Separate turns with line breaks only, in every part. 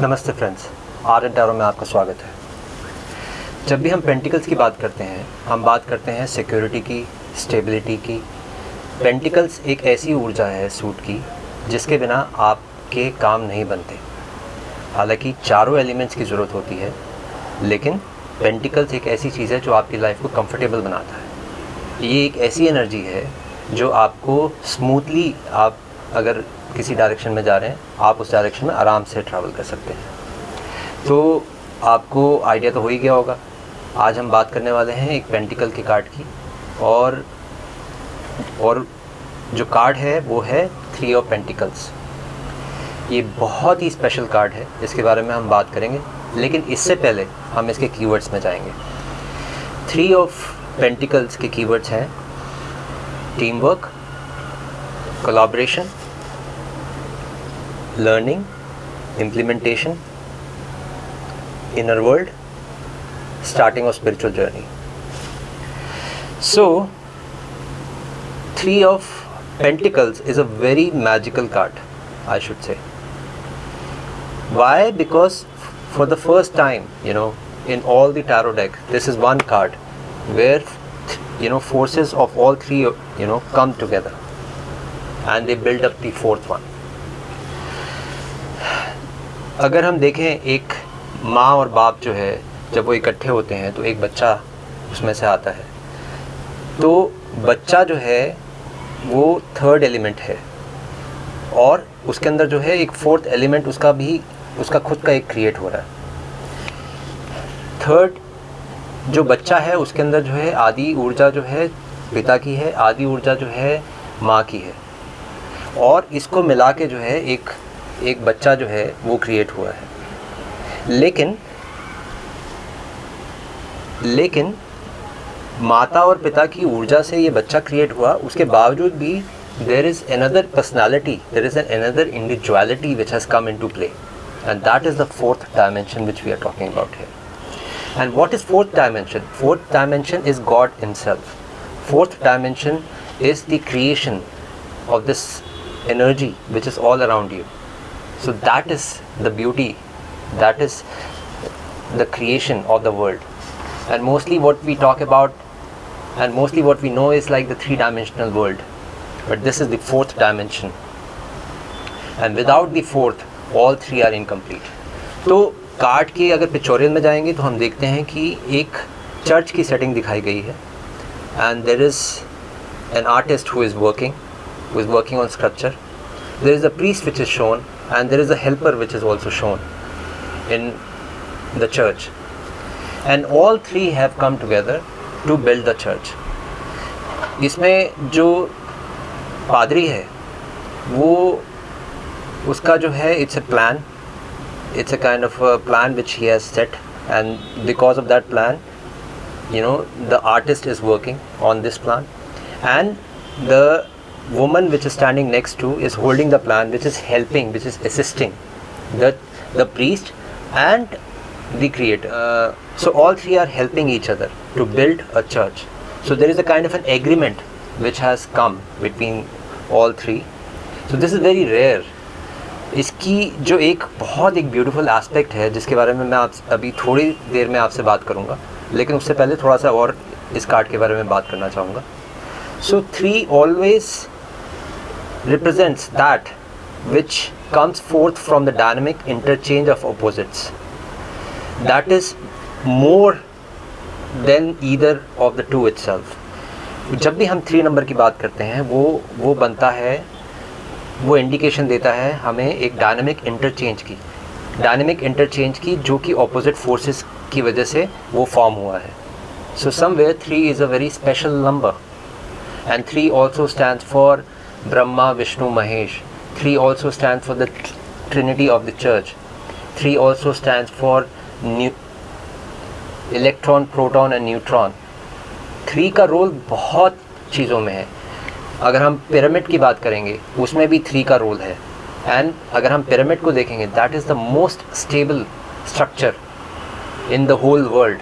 नमस्ते friends are N tarot में आपका स्वागत है। जब भी हम पेंटिकल्स की बात करते हैं, हम बात करते हैं सिक्योरिटी की स्टेबिलिटी की। पेंटिकल्स एक ऐसी ऊर्जा है सूट की, जिसके बिना आपके काम नहीं बनते। हालाँकि चारों एलिमेंट्स की ज़रूरत होती है, लेकिन पेंटिकल्स एक ऐसी चीज़ है जो आपकी लाइफ को कंफर्टेबल बनाता है। ये एक ऐसी एनर्जी है जो आपको स्मूथली आप अगर किसी डायरेक्शन में जा रहे हैं, आप उस डायरेक्शन में आराम से ट्रैवल कर सकते हैं। तो आपको आइडिया तो हो ही गया होगा। आज हम बात करने वाले हैं एक पेंटिकल के कार्ड की और और जो कार्ड है, वो है थ्री ऑफ़ पेंटिकल्स ये बहुत ही स्पेशल कार्ड है जिसके बारे में हम बात करेंगे, लेकिन इससे पहले हम इसके कीवर्ड्स में जाएँगे। थ्री ऑफ़ पेंटिकल्स के कीवर्ड्स हैं team work collaboration learning, implementation, inner world, starting of spiritual journey. So, Three of Pentacles is a very magical card, I should say. Why? Because for the first time, you know, in all the tarot deck, this is one card where you know forces of all three you know come together and they build up the fourth one अगर हम देखें एक माँ और बाप जो है, जब वो इकट्ठे होते हैं तो एक बच्चा उसमें से आता है। तो बच्चा जो है, वो थर्ड एलिमेंट है। और उसके अंदर जो है, एक फोर्थ एलिमेंट उसका भी, उसका खुद का एक क्रिएट हो रहा है। थर्ड जो बच्चा है, उसके अंदर जो है, आदि ऊर्जा जो है, पिता की है, आदि ऊर्जा जो है, माँ की है। और इसको मिला के जो है, एक एक बच्चा जो है, वो क्रिएट हुआ है। लेकिन लेकिन माता और पिता की ऊर्जा से ये बच्चा क्रिएट हुआ, उसके बावजूद भी there is another personality there is an another individuality which has come into play and that is the fourth dimension which we are talking about है and what is fourth dimension fourth dimension is God in self fourth dimension is the creation of this energy which is all around you. So that is the beauty that is the creation of the world and mostly what we talk about and mostly what we know is like the three dimensional world but this is the fourth dimension and without the fourth all three are incomplete तो card के अगर pictorial में जाएँगे तो हम देखते हैं कि एक चर्च की सेटिंग दिखाई गई है and there is an artist who is working who is working on sculpture there is a priest which is shown and there is a helper which is also shown in the church and all three have come together to build the church इसमें जो पादरी है वो उसका जो है it's a plan it's a kind of a plan which he has set and because of that plan you know the artist is working on this plan and the woman which is standing next to is holding the plant which is helping which is assisting the the priest and the creator uh, so all three are helping each other to build a church so there is a kind of an agreement which has come between all three so this is very rare इसकी जो एक बहुत एक beautiful aspect है जिसके बारे में मैं आप अभी थोड़ी देर में आपसे बात करूँगा लेकिन उससे पहले थोड़ा सा और इस कार्ड के बारे में बात करना चाहूँगा so three always represents that which comes forth from the dynamic interchange of opposites. That is more than either of the two itself. जब भी हम थ्री नंबर की बात करते हैं, वो वो बनता है, वो इंडिकेशन देता है हमें एक डायनामिक इंटरचेंज की डायनामिक इंटरचेंज की जो कि ऑपोजिट फोर्सेस की वजह से वो फॉर्म हुआ है so somewhere three is a very special number and three also stand for Brahma, Vishnu, Mahesh. 3 also stands for the Trinity of the Church. 3 also stands for electron proton and neutron three का role बहुत चीज़ों में है अगर हम pyramid की बात करेंगे उसमें भी थ्री का रोल है एंड अगर हम पिरामिड को देखेंगे that is the most stable structure in the whole world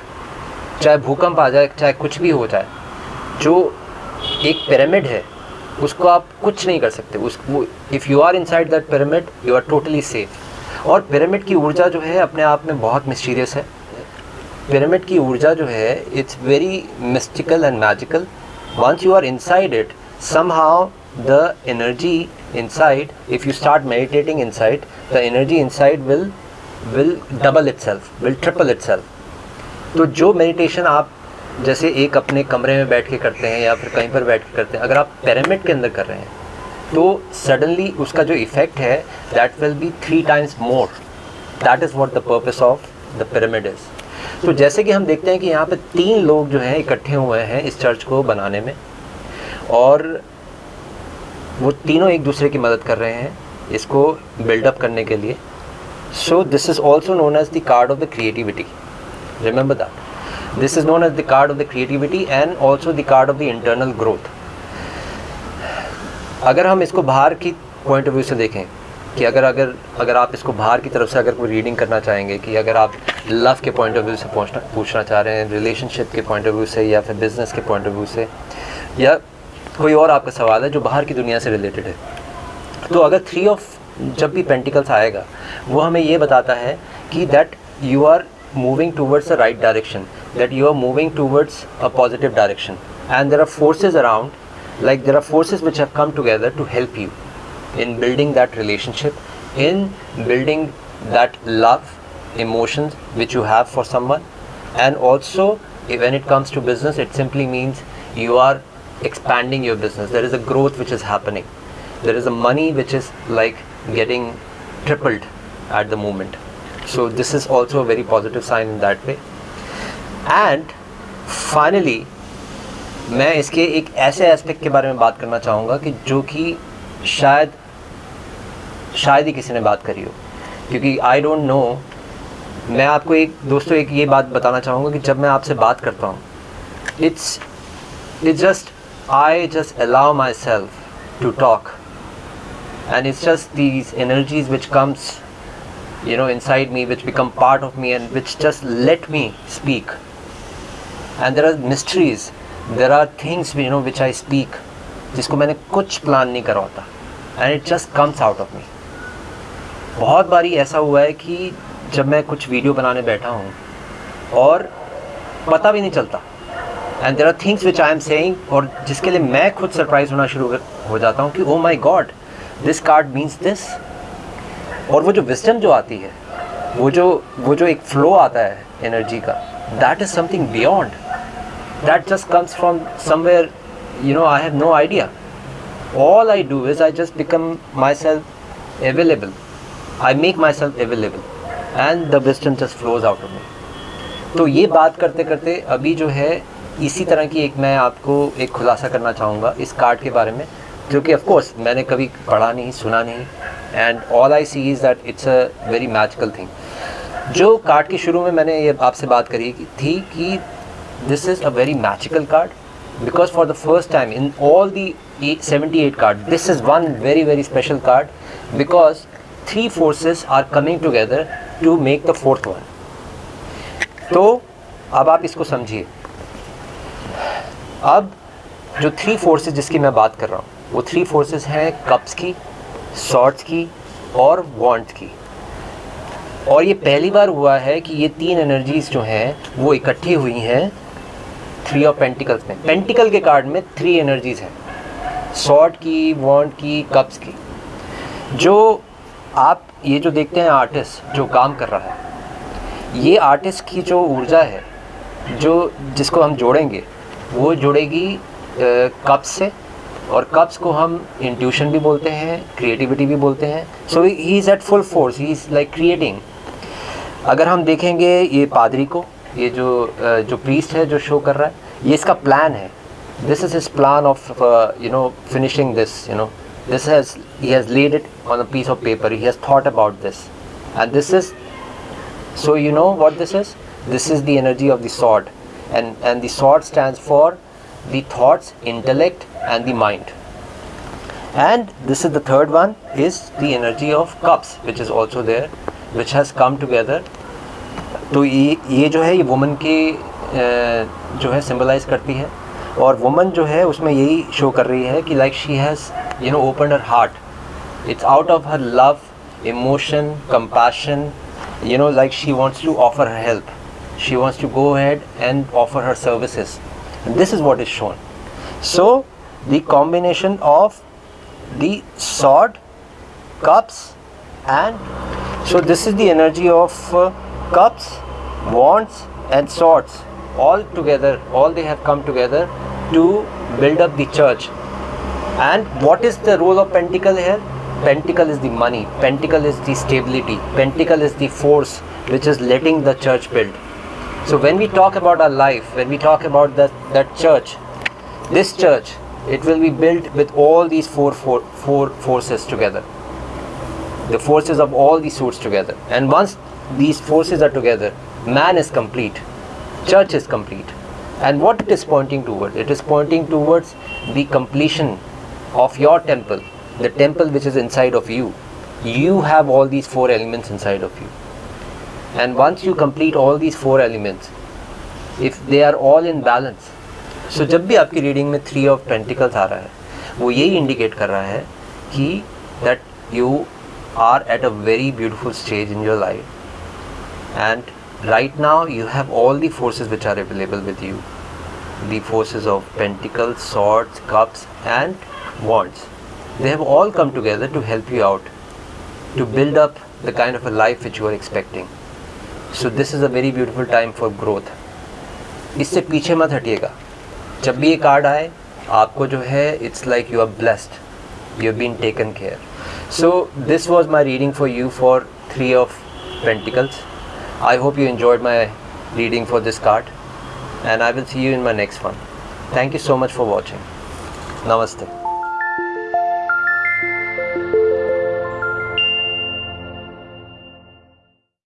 चाहे भूकंप आ जाए चाहे कुछ भी हो जाए जो एक पिरामिड है उसको आप कुछ नहीं कर सकते। उस if you are inside that pyramid you are totally safe और पिरामिड की ऊर्जा जो है, अपने आप में बहुत मिस्टीरियस है। पिरामिड की ऊर्जा जो है it's very mystical and magical once you are inside it somehow the energy inside, if you start meditating inside, the energy inside will will double itself, will triple itself. तो जो meditation आप जैसे एक अपने कमरे में बैठ के करते हैं या फिर कहीं पर बैठ के करते हैं, अगर आप पिरामिड के अंदर कर रहे हैं तो सडनली उसका जो इफ़ेक्ट है that will be three times more that is what the purpose of the pyramid is तो जैसे कि हम देखते हैं कि यहाँ पे तीन लोग जो हैं इकट्ठे हुए हैं इस चर्च को बनाने में, और वो तीनों एक दूसरे की मदद कर रहे हैं इसको बिल्डअप करने के लिए. So this is also known as the card of the creativity remember that this is known as the card of the creativity and also the card of the internal growth अगर हम इसको बाहर की point of view से देखें, कि अगर अगर अगर आप इसको बाहर की तरफ़ से अगर कोई रीडिंग करना चाहेंगे, कि अगर आप लव के पॉइंट ऑफ़ व्यू से पूछना पूछना चाह रहे हैं रिलेशनशिप के पॉइंट ऑफ़ व्यू से या फिर बिज़नेस के पॉइंट ऑफ़ व्यू से, या कोई और आपका सवाल है जो बाहर की दुनिया से रिलेटेड है तो अगर थ्री ऑफ़ जब भी पेंटिकल्स आएगा, वो हमें ये बताता है कि that you are moving towards the right direction that you are moving towards a positive direction. And there are forces around like there are forces which have come together to help you in building that relationship in building that love emotions which you have for someone. And also when it comes to business it simply means you are expanding your business. There is a growth which is happening. There is a money which is like getting tripled at the moment. So this is also a very positive sign in that way. And finally मैं इसके एक ऐसे aspect के बारे में बात करना चाहूँगा कि जो कि शायद शायद ही किसी ने बात करी हो। क्योंकि आई डोंट नो मैं आपको एक, दोस्तों, एक ये बात बताना चाहूँगा कि जब मैं आपसे बात करता हूँ it's it's just I just allow myself to talk and it's just these energies which comes you know, inside me, which become part of me and which just let me speak. And there are mysteries there are things you know which I speak जिसको मैंने कुछ plan नहीं करा होता. And it just comes out of me बहुत बारी ऐसा हुआ है कि जब मैं कुछ वीडियो बनाने बैठा हूँ और पता भी नहीं चलता. And there are things which I am saying और जिसके लिए मैं खुद सरप्राइज़ होना शुरू हो जाता हूँ कि ओ my God this card means this और वो जो विस्टम जो आती है, वो जो वो जो एक फ्लो आता है एनर्जी का that is something beyond that just comes from somewhere you know i have no idea all i do is i just become myself available i make myself available and the wisdom just flows out of me तो ये बात करते करते अभी जो है इसी तरह की एक मैं आपको एक खुलासा करना चाहूँगा इस कार्ड के बारे में जो कि ऑफकोर्स मैंने कभी पढ़ा नहीं सुना नहीं and all I see is that it's a very magical thing जो कार्ड के शुरू में मैंने ये आपसे बात करी थी कि this is a very magical card because for the first time in all the 78 cards this is one very very special card because three forces are coming together to make the fourth one तो अब आप इसको समझिए अब जो three forces जिसकी मैं बात कर रहा हूँ वो थ्री फोर्सेस हैं कप्स की शॉर्ट्स की और वॉन्ट की और ये पहली बार हुआ है कि ये तीन एनर्जीज जो हैं वो इकट्ठी हुई हैं थ्री ऑफ़ पेंटिकल्स में। पेंटिकल के कार्ड में थ्री एनर्जीज हैं। सॉर्ट की वॉन्ट की कप्स की। जो आप, ये जो देखते हैं आर्टिस्ट जो काम कर रहा है, ये आर्टिस्ट की जो ऊर्जा है, जो जिसको हम जोड़ेंगे, वो जुड़ेगी कप्स से। और कप्स को हम इंट्यूशन भी बोलते हैं क्रिएटिविटी भी बोलते हैं। So he is at full force he is like creating अगर हम देखेंगे ये पादरी को ये जो जो प्रीस्ट है जो शो कर रहा है, ये इसका प्लान है। This is his plan of you know finishing this you know this has he has lead it on a piece of paper he has thought about this and this is so you know what this is this is the energy of the sword and and the sword stand for the thoughts intellect and the mind and this is the third one is the energy of cups which is also there which has come together तो ये ये जो है, ये woman की जो है symbolize करती है। और वुमन जो है, उसमें यही शो कर रही है कि like she has you know open her heart it's out of her love emotion compassion you know like she wants to offer her help she wants to go had and offer her services this is what is shown so the combination of that cups and so this is the energy of cups wands and swords. All together all they have come together to build up the church. And what is the role of pentacle here? Pentacle is the money. Pentacle is the stability. Pentacle is the force which is letting the church build. So when we talk about our life when we talk about that that church this church it will be built with all these four, four, four forces together. The forces of all these suits together. And once these forces are together man is complete church is complete and what it is pointing towards it is pointing towards the completion of your temple the temple which is inside of you you have all these four elements inside of you and once you complete all these four elements if they are all in balance so, जब भी आपकी reading में three of pentacles आ रहा है वो यही indicate कर रहा है कि that you are at a very beautiful stage in your life and right now you have all the forces which are available with you the forces of pentacles swords cups and wands they have all come together to help you out to build up the kind of a life which you are expecting so this is a very beautiful time for growth इससे पीछे मत हटिएगा जब भी ये card आए आपको जो है it's like you are blessed you been taken care so this was my reading for you for three of pentacles I hope you enjoyed my reading for this card and I will see you in my next one. Thank you so much for watching. Namaste.